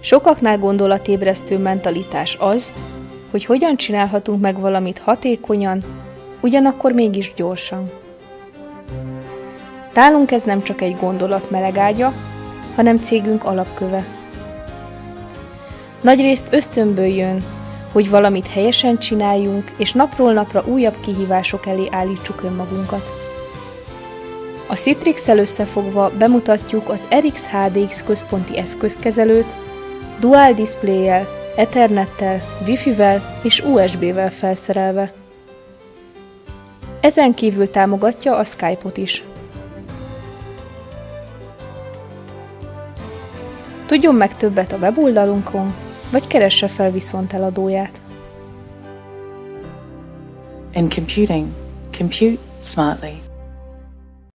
Sokaknál gondolatébresztő mentalitás az, hogy hogyan csinálhatunk meg valamit hatékonyan, ugyanakkor mégis gyorsan. Nálunk ez nem csak egy gondolat melegágya, hanem cégünk alapköve. Nagyrészt ösztönből jön, hogy valamit helyesen csináljunk, és napról napra újabb kihívások elé állítsuk önmagunkat. A Citrix-el összefogva bemutatjuk az RX HDX központi eszközkezelőt, dual display-jel, Ethernettel, Wi-Fi-vel és USB-vel felszerelve. Ezen kívül támogatja a Skype-ot is. Tudjon meg többet a weboldalunkon, vagy keresse fel viszont eladóját. In computing, compute smartly.